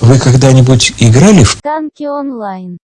Вы когда-нибудь играли в... Танки онлайн.